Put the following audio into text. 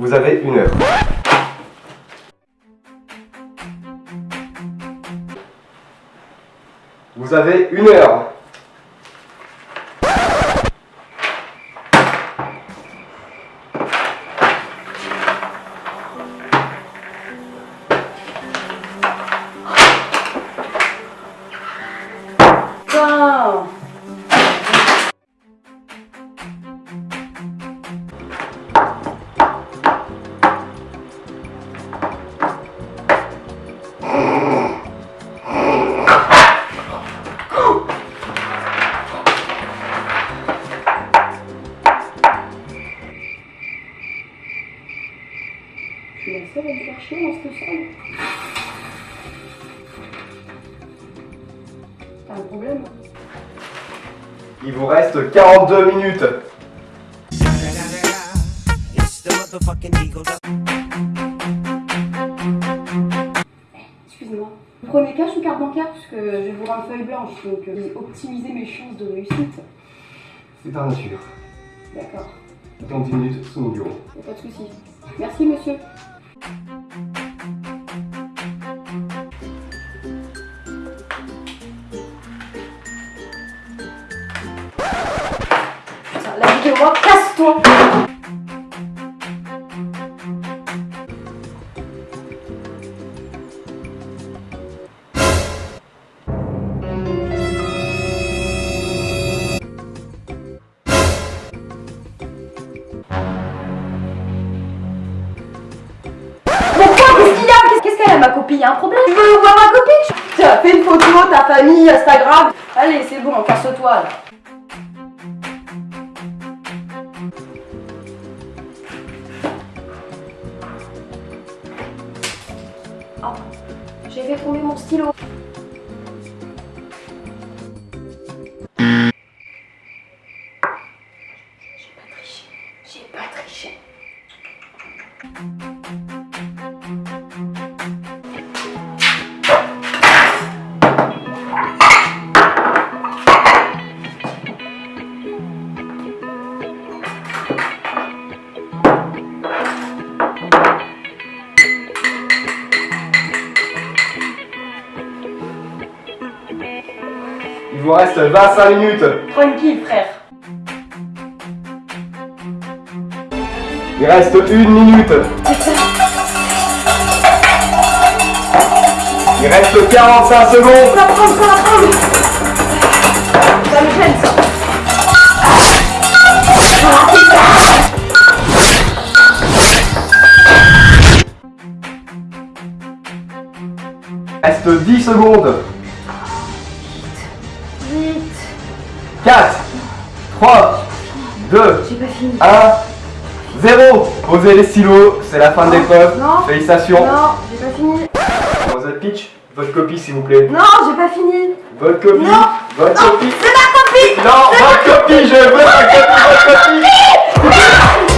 Vous avez une heure. Vous avez une heure. Seule à me faire chier. T'as un problème Il vous reste 42 minutes. Excusez-moi. Prenez cash ou carte bancaire Parce que je vais vous rendre feuille blanche, donc euh, optimiser mes chances de réussite. C'est par nature. D'accord, Dans 10 minutes sous mon bureau. pas de souci. Merci monsieur. Qu'elle a ma copine y a un problème? Tu veux voir ma copine Tiens, fais une photo, ta famille, Instagram. Allez, c'est bon, casse-toi là. Oh, j'ai fait tomber mon stylo. J'ai pas triché. J'ai pas triché. Il vous reste 25 minutes. Tranquille, frère. Il reste une minute. Il reste 45 secondes. Ça prend, ça prend. Ça me gêne, ça. Il reste 10 secondes. Vite. 4, 3, 2, J'ai pas fini. 1, 0. Posez les stylos, c'est la fin de l'épreuve. Félicitations. Non, j'ai pas fini. Votre copie s'il vous plaît. Non, j'ai pas fini. Votre copie. Non. Votre Non, copie. c'est ma copine. Non, votre copie, je veux copie, votre copie.